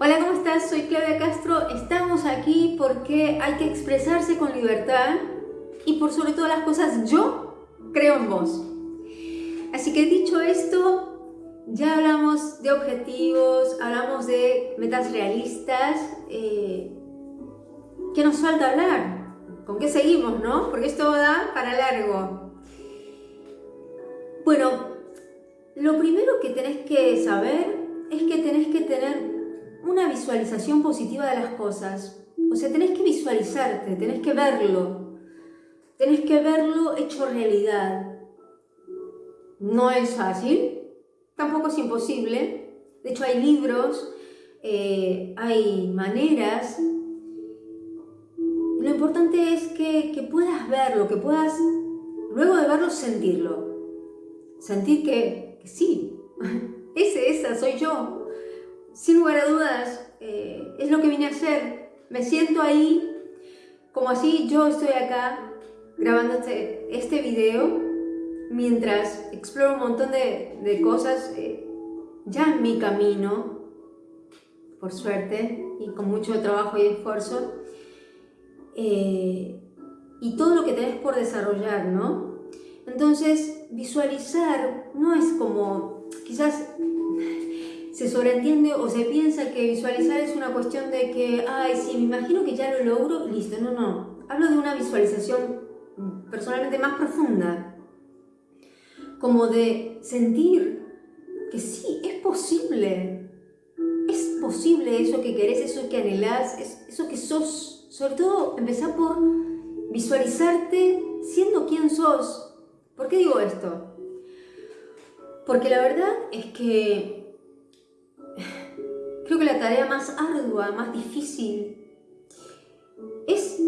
Hola, ¿cómo estás? Soy Claudia Castro. Estamos aquí porque hay que expresarse con libertad y por sobre todas las cosas yo creo en vos. Así que dicho esto, ya hablamos de objetivos, hablamos de metas realistas. Eh, ¿Qué nos falta hablar? ¿Con qué seguimos, no? Porque esto da para largo. Bueno, lo primero que tenés que saber es que tenés que tener una visualización positiva de las cosas. O sea, tenés que visualizarte, tenés que verlo. Tenés que verlo hecho realidad. No es fácil, tampoco es imposible. De hecho, hay libros, eh, hay maneras. Lo importante es que, que puedas verlo, que puedas, luego de verlo, sentirlo. Sentir que, que sí, ese, esa soy yo, sin lugar a dudas, eh, es lo que vine a hacer. Me siento ahí, como así yo estoy acá grabando este, este video, mientras exploro un montón de, cosas eh, ya en mi camino, por suerte, y con mucho trabajo y esfuerzo, eh, y todo lo que tenés por desarrollar, ¿no? Entonces, visualizar no es como, quizás se sobreentiende o se piensa que visualizar es una cuestión de que, ay, sí, me imagino que ya lo logro listo. No, no. Hablo de una visualización personalmente más profunda. Como de sentir que sí, es posible. Es posible eso que querés, eso que anhelás, eso que sos. Sobre todo, empezar por visualizarte siendo quien sos. ¿Por qué digo esto? Porque la verdad es que Creo que la tarea más ardua, más difícil, es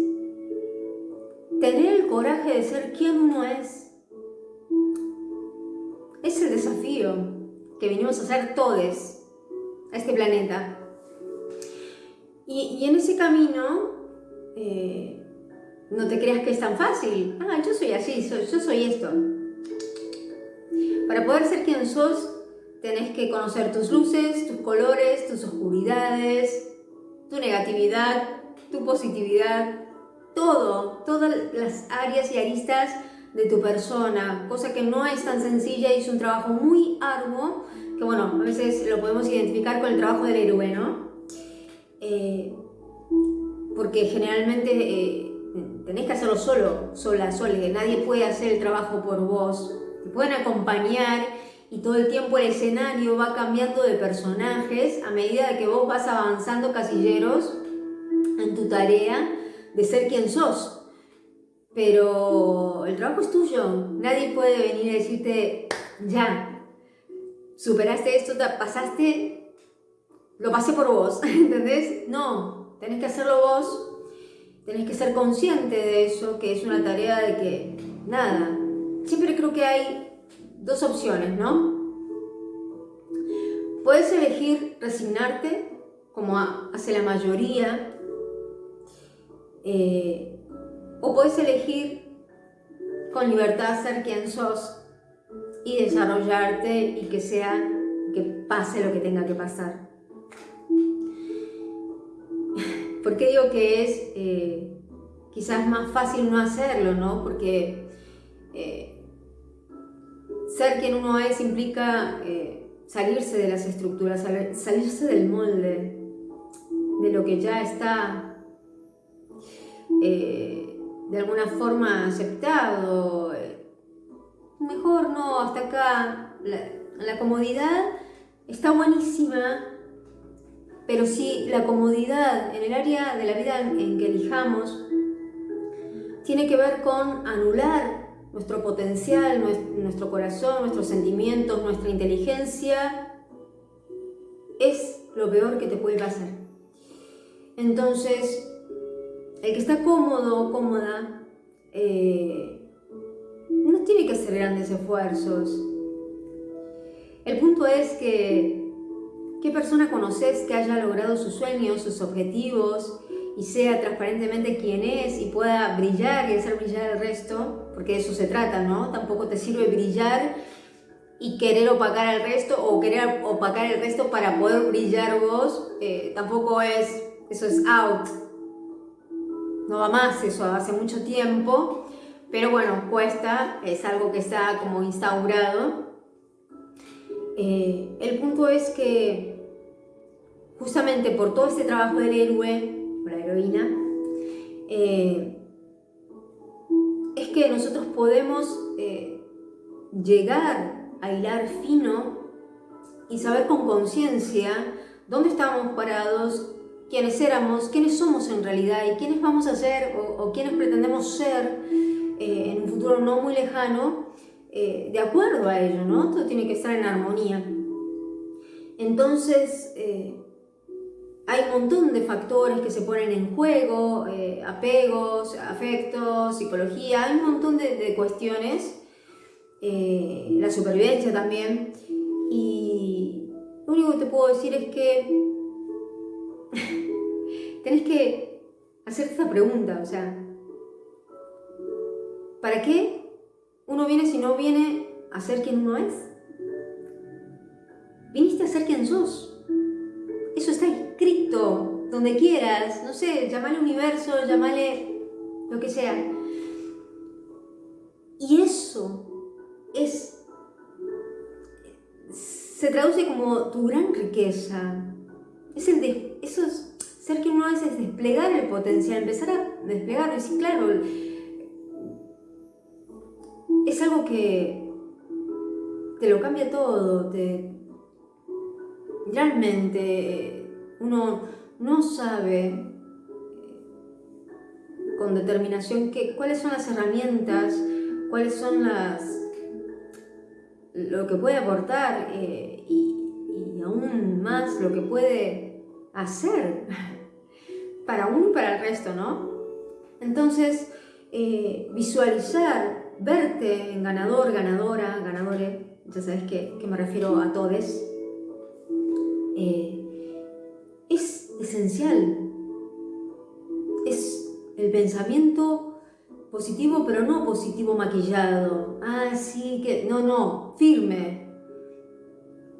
tener el coraje de ser quien uno es. Es el desafío que vinimos a hacer todos a este planeta. Y, en ese camino, eh, no te creas que es tan fácil. Ah, yo soy así, yo soy esto. Para poder ser quien sos, Tenés que conocer tus luces, tus colores, tus oscuridades, tu negatividad, tu positividad, todo, todas las áreas y aristas de tu persona, cosa que no es tan sencilla y es un trabajo muy arduo, que bueno, a veces lo podemos identificar con el trabajo del héroe, ¿no? Eh, porque generalmente eh, tenés que hacerlo solo, sola, sola, nadie puede hacer el trabajo por vos, te pueden acompañar y todo el tiempo el escenario va cambiando de personajes a medida que vos vas avanzando casilleros en tu tarea de ser quien sos. Pero el trabajo es tuyo, nadie puede venir a decirte, ya, superaste esto, pasaste, lo pasé por vos, ¿entendés? No, tenés que hacerlo vos, tenés que ser consciente de eso, que es una tarea de que, nada, siempre creo que hay dos opciones, ¿no? Puedes elegir resignarte, como hace la mayoría, eh, o puedes elegir con libertad ser quien sos y desarrollarte y que sea, que pase lo que tenga que pasar. ¿Por qué digo que es eh, quizás más fácil no hacerlo, no? Porque eh, ser quien uno es implica eh, salirse de las estructuras, salirse del molde, de lo que ya está eh, de alguna forma aceptado. Mejor no, hasta acá. La, comodidad está buenísima, pero si la comodidad en el área de la vida en que elijamos tiene que ver con anular nuestro potencial, nuestro corazón, nuestros sentimientos, nuestra inteligencia, es lo peor que te puede pasar. Entonces, el que está cómodo o cómoda, eh, no tiene que hacer grandes esfuerzos. El punto es que, ¿qué persona conoces que haya logrado sus sueños, sus objetivos, y sea transparentemente quien es y pueda brillar y hacer brillar el resto, porque de eso se trata, ¿no? Tampoco te sirve brillar y querer opacar al resto o querer opacar el resto para poder brillar vos, eh, tampoco es, eso es out. No va más eso hace mucho tiempo, pero bueno, cuesta, es algo que está como instaurado. Eh, el punto es que justamente por todo este trabajo del héroe o la heroína, eh, es que nosotros podemos llegar a hilar fino y saber con conciencia dónde estábamos parados, quiénes éramos, quiénes somos en realidad y quiénes vamos a ser o, quiénes pretendemos ser eh, en un futuro no muy lejano, eh, de acuerdo a ello, ¿no? Todo tiene que estar en armonía. Entonces, eh, hay un montón de factores que se ponen en juego, apegos, afectos, psicología, hay un montón de, cuestiones eh, la supervivencia también. Y lo único que te puedo decir es que tenés que hacerte esta pregunta, o sea, ¿para qué uno viene si no viene a ser quien uno es? Viniste a ser quien sos. Eso está escrito donde quieras, no sé, llamale universo, llamale lo que sea. Y eso es, se traduce como tu gran riqueza. Es el de, eso es, ser que uno es desplegar el potencial, empezar a desplegarlo. Y claro, es algo que te lo cambia todo, te, realmente uno no sabe con determinación que, cuáles son las herramientas, cuáles son las lo que puede aportar eh, y, aún más lo que puede hacer para uno y para el resto, ¿no? Entonces, eh, visualizar, verte en ganador, ganadora, ganadores, ya sabes que, me refiero a todos, eh, es esencial. Es el pensamiento positivo, pero no positivo maquillado. Ah, sí, que... No, no, firme.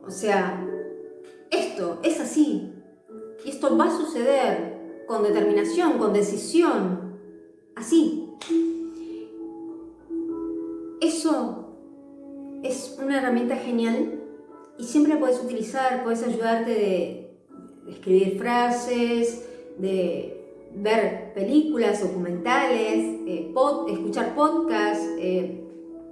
O sea, esto es así. Y esto va a suceder con determinación, con decisión. Así. Eso es una herramienta genial y siempre la puedes utilizar, puedes ayudarte de escribir frases, de ver películas, documentales, eh, escuchar podcasts, eh,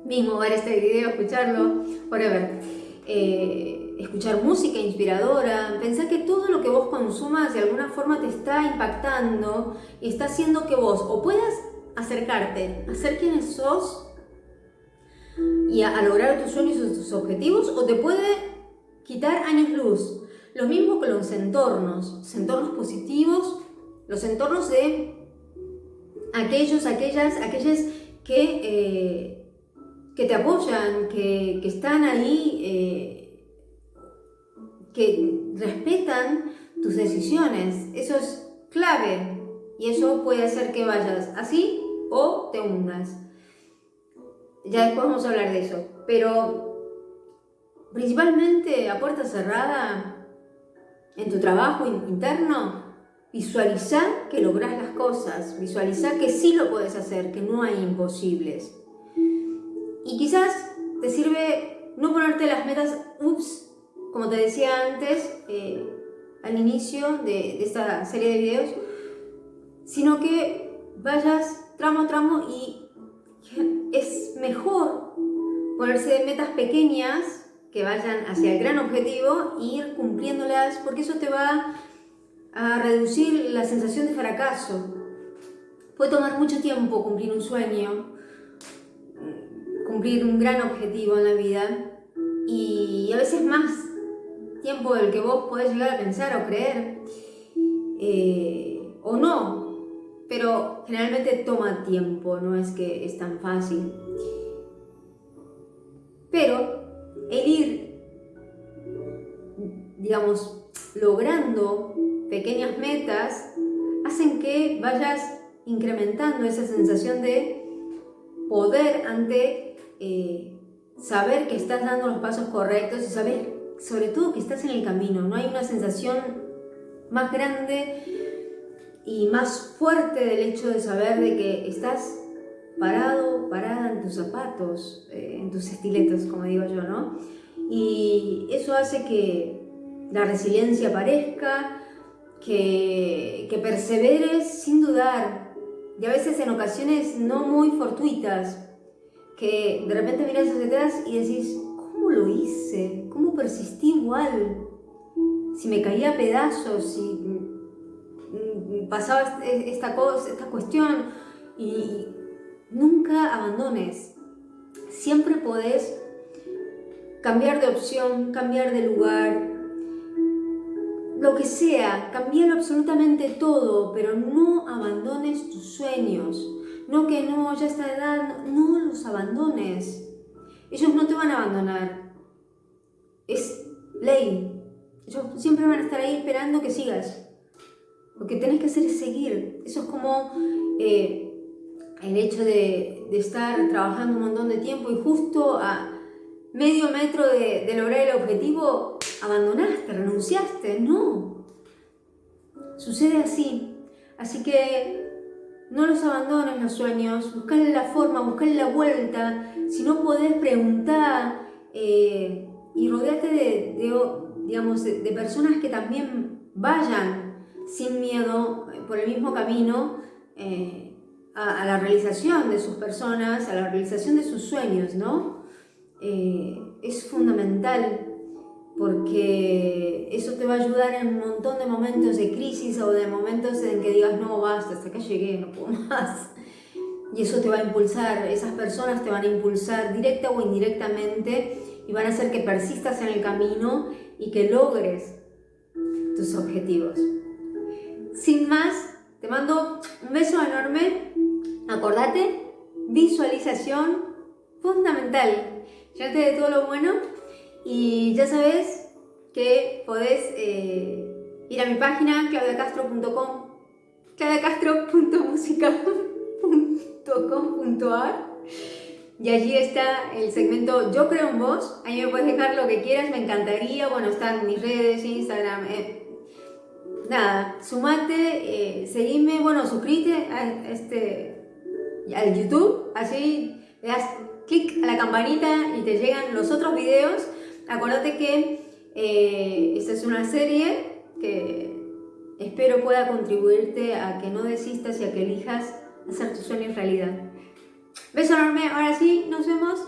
mismo ver este video, escucharlo, whatever. Eh, escuchar música inspiradora, pensar que todo lo que vos consumas de alguna forma te está impactando y está haciendo que vos o puedas acercarte a ser quien sos y a lograr tus sueños y tus objetivos o te puede quitar años luz. Lo mismo con los entornos, entornos positivos los entornos de aquellos, aquellas, aquellas que, eh, que te apoyan, que, están ahí, eh, que respetan tus decisiones. Eso es clave y eso puede hacer que vayas así o te hundas. Ya después vamos a hablar de eso, pero principalmente a puerta cerrada, en tu trabajo interno, Visualiza que logras las cosas, visualiza que sí lo puedes hacer, que no hay imposibles. Y quizás te sirve no ponerte las metas, ups, como te decía antes, eh, al inicio de, esta serie de videos, sino que vayas tramo a tramo y es mejor ponerse metas pequeñas que vayan hacia el gran objetivo e ir cumpliéndolas porque eso te va a reducir la sensación de fracaso. Puede tomar mucho tiempo cumplir un sueño, cumplir un gran objetivo en la vida y a veces más tiempo del que vos podés llegar a pensar o creer eh, o no, pero generalmente toma tiempo, no es que es tan fácil. Pero el ir, digamos, logrando pequeñas metas hacen que vayas incrementando esa sensación de poder ante eh, saber que estás dando los pasos correctos y saber sobre todo que estás en el camino. No hay una sensación más grande y más fuerte del hecho de saber de que estás parado, tus zapatos, eh, en tus estiletos, como digo yo, ¿no? Y eso hace que la resiliencia aparezca, que, que perseveres sin dudar, y a veces en ocasiones no muy fortuitas, que de repente miras hacia atrás y decís, ¿cómo lo hice? ¿Cómo persistí igual? Si me caía pedazos, si pasaba esta, cosa, esta cuestión y nunca abandones. Siempre podés cambiar de opción, cambiar de lugar, lo que sea, cambiar absolutamente todo, pero no abandones tus sueños. No que no, ya está edad, no los abandones. Ellos no te van a abandonar. Es ley. Ellos siempre van a estar ahí esperando que sigas. Lo que tenés que hacer es seguir. Eso es como eh, el hecho de, estar trabajando un montón de tiempo y justo a medio metro de, lograr el objetivo abandonaste, renunciaste. No. Sucede así. Así que no los abandones los sueños, buscarle la forma, buscarle la vuelta. Si no podés preguntar eh, y rodearte de, digamos, de, personas que también vayan sin miedo eh, por el mismo camino eh, a, la realización de sus personas, a la realización de sus sueños, ¿no? es fundamental porque eso te va a ayudar en un montón de momentos de crisis o de momentos en que digas, no, basta, hasta acá llegué, no puedo más. Y eso te va a impulsar, esas personas te van a impulsar directa o indirectamente y van a hacer que persistas en el camino y que logres tus objetivos. Sin más, te mando un beso enorme. Acordate, visualización fundamental. Ya te de todo lo bueno y ya sabes que podés eh, ir a mi página claudiacastro.com claudiacastro.musica.com.ar y allí está el segmento Yo creo en vos. Ahí me puedes dejar lo que quieras, me encantaría. Bueno, están mis redes, Instagram. Eh, nada, sumate, eh, seguime, bueno, suscríbete a este, al YouTube. Así le das clic a la campanita y te llegan los otros videos Acuérdate que eh, esta es una serie que espero pueda contribuirte a que no desistas y a que elijas hacer tus sueños realidad. Beso enorme, ahora sí, nos vemos